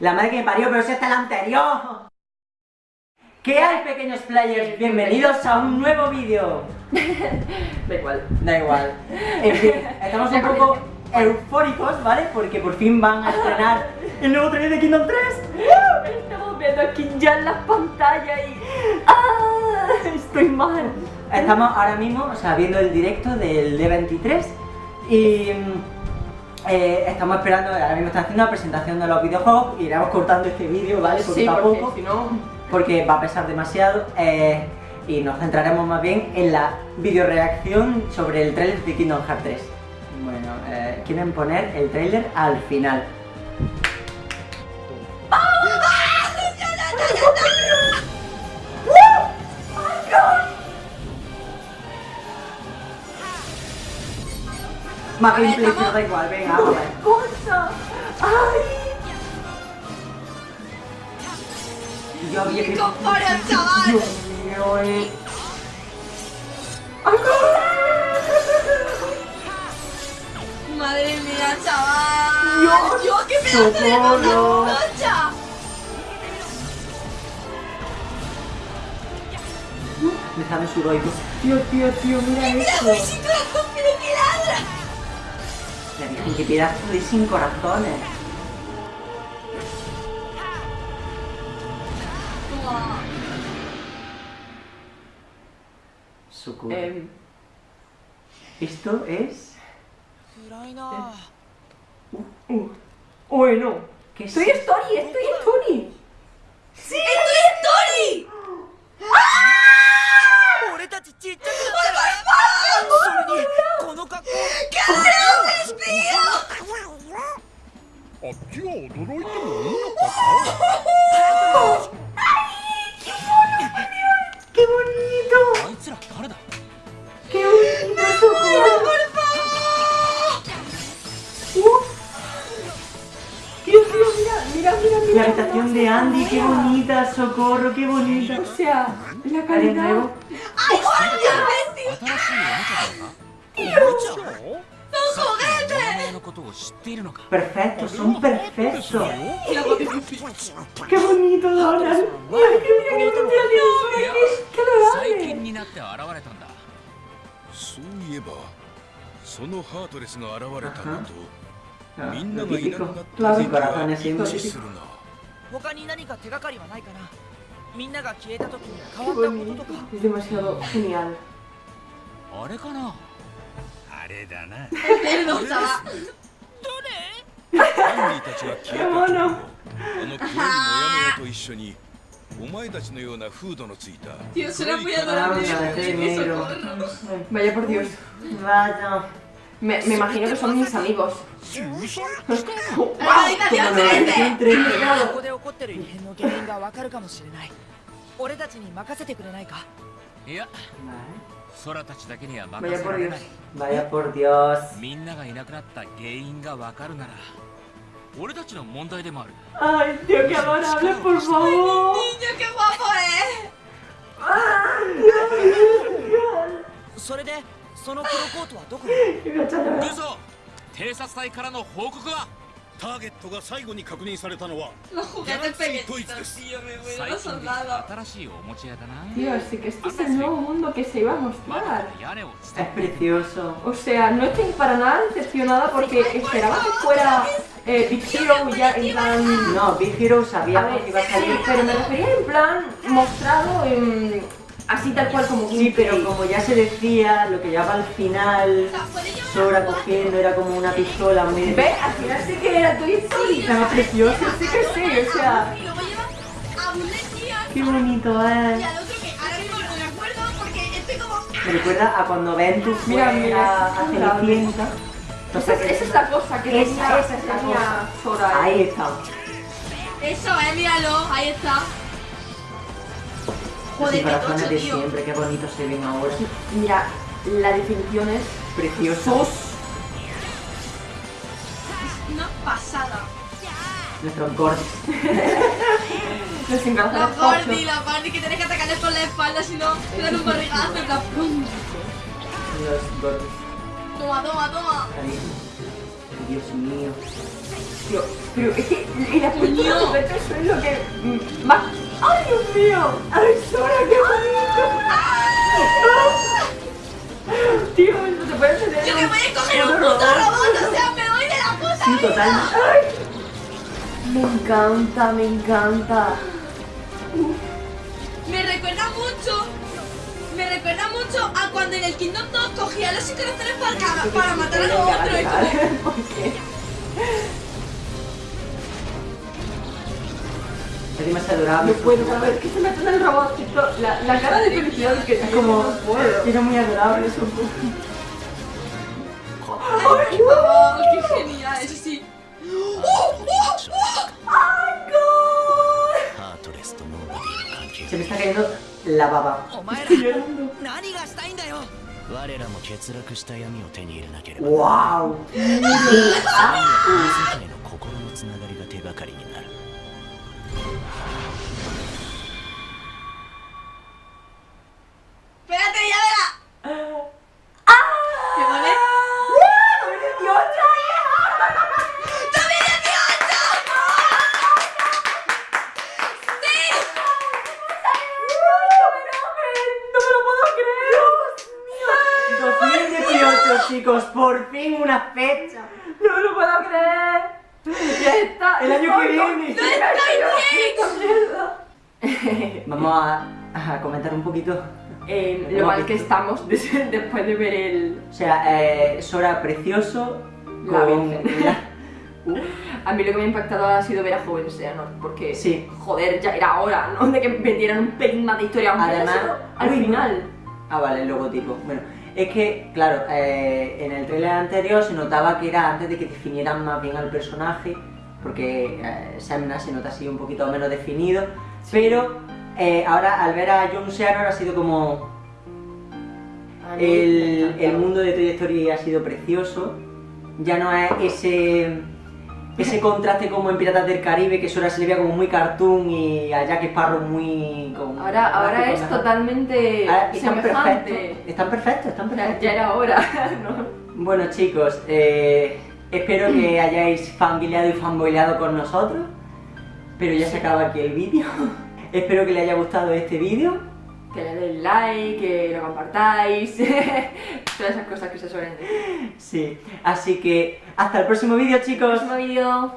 La madre que me parió, pero ese está el anterior. ¿Qué hay, pequeños players? Bienvenidos a un nuevo vídeo. Da igual. Da igual. En fin, estamos un poco eufóricos, ¿vale? Porque por fin van a estrenar el nuevo trailer de Kingdom 3. Estamos viendo aquí ya en las pantallas y... ¡Ah! Estoy mal. Estamos ahora mismo, o sea, viendo el directo del D23 y eh, estamos esperando, ahora mismo está haciendo la presentación de los videojuegos y iremos cortando este vídeo, ¿vale? Sí, porque poco, si no... porque va a pesar demasiado eh, y nos centraremos más bien en la videoreacción sobre el trailer de Kingdom Hearts 3. Bueno, eh, quieren poner el trailer al final. Más gameplay, pero da igual, venga, vamos a ver. ¡Cosa! ¡Ay! Yo había que... compara, chaval! Dios mío, eh. Madre mía, chaval. Dios, Dios, qué pedazo de socorro. concha. Me sale su roico. Tío, tío, tío, mira eso. Pero qué. La Que pedazo de sin corazones. Socorro. Em, Esto es... uh, bueno. ¿Qué es? Estoy Story, estoy Story. ¡Sí! ¡Estoy Story! 俺あっちは驚いてもいいのか ¡Qué bonito! あいつら誰だ ¡Qué bonito, Socorro! Dios mío, mira, mira, mira, La mira. habitación de Andy, qué bonita, Socorro, qué bonita. O sea, la ¿Alguien calidad. nuevo? ¡Ay, guardia, imbécil! のことを知っているのか？perfetto、そん perfetto。きょうになって現れたんだ。そういえば、そのハートレスが現れたのと、みんながいなくなった時から話し無視するな。他に何か手がかりはないかな？みんなが消えた時に変わったこととか？demasiado genial。あれかな？れだな cerdo, chaval! アンディたちが消えた時もあの黒いモヤモヤと一緒にお前たちのようなフードのついた Tío, suena muy adorable. Qué. Vaya por Dios. Vaya. Me, me imagino que son mis amigos. ¡La habitación 13! 空たちだけには任せられ.ない Vaya por Dios. みんながいなくなった原因がわかるなら俺たちの問題でもある Ay, tío, qué adorable, por favor. ¡Niño, qué guapo es! それでそのプロコートはどこに？曹偵察隊からの報告はターゲットが最後に確認されたのは Los juguetes Galaxy pequeñitos, Toys tío, me muero 最 los 近でき soldados. た新しいおもちゃ屋だな Tío, sí que este es el nuevo mundo que se iba a ま mostrar. だ屋根を伝 Es precioso. O sea, no estoy para nada decepcionada porque esperaba que fuera eh, Big Hero ya en plan... No, Big Hero A sabíamos ver, que iba a sí, salir. pero me refería en plan mostrado en, así tal cual como Sí, pero gameplay. como ya se decía, lo que llevaba al final, Sora cogiendo era como una pistola muy de... ¿Ves? Al final sí que era Story, estaba precioso, sí que sí, o sea... Qué bonito es. no me recuerda a cuando Ventus fue Mira, mira, a, a. Cenicienta. Esa Entonces, es, esa es la cosa que Esa, tenía, esa es la cosa. Sora. Ahí está. Eso, eh, míralo, ahí está. Joder, qué tocho, tío. siempre, qué bonitos se ven ahora. Mira, la definición es Preciosos. Una pasada. Nuestros gordos. los embarazados La Gordy que tienes que atacarles por la espalda, si no, te dan un barrigazo en plan. ¡pum! Los gordos. Toma, toma, toma. Ahí. Dios mío. Tío, pero es que el es lo que más... ¡Ay, Dios mío! ¡Ay, Sora, qué bonito! Tío, eso te puede tener Yo que voy a coger un un puto robot. robot, o sea, me voy de la puta Sí, vida. totalmente. Me encanta, me encanta. Me recuerda mucho. Me recuerda mucho a cuando en el Kingdom 2 cogía los corazones para, para matar a los otros. y como, ¿Por qué? Es demasiado adorable. No puedo saber que se el robotcito. La, la cara de felicidad que Es como... no puedo. Era muy adorable eso. ハートラババ何がしたいんだよ我らも欠落した闇を手に入れなければわーおあ chicos, por fin una fecha. ¡No me lo puedo creer! ¡Ya está! El año que viene. ¡No estoy Vamos a, a comentar un poquito. eh, Lo mal que estamos des- después de ver el... O sea, eh, Sora precioso La con... Virgen. la- Uh, A mí lo que me ha impactado ha sido ver a Joven Seanor, porque, Sí. joder, ya era hora, ¿no? De que vendieran un pelín más de historia, Además- al final. Ah, vale, el logotipo. Bueno, es que, claro, eh, en el trailer anterior se notaba que era antes de que definieran más bien al personaje, porque eh, Semna se nota así un poquito menos definido, pero eh, ahora al ver a John Seanor ha sido como... El, el mundo de Toy Story ha sido precioso, ya no es ese... Ese contraste como en Piratas del Caribe, que Sora se le veía como muy cartoon y a Jack Sparrow muy... Con, Ahora, ahora es mejor. totalmente Ahora están semejante. perfectos, están perfectos, están perfectos. ya era hora, ¿no? Bueno chicos, eh, espero que hayáis familiado y fanboyleado con nosotros, pero ya se acaba aquí el vídeo. espero que les haya gustado este vídeo. Que le deis like, que lo compartáis, todas esas cosas que se suelen decir. Sí, así que hasta el próximo vídeo chicos. Próximo vídeo.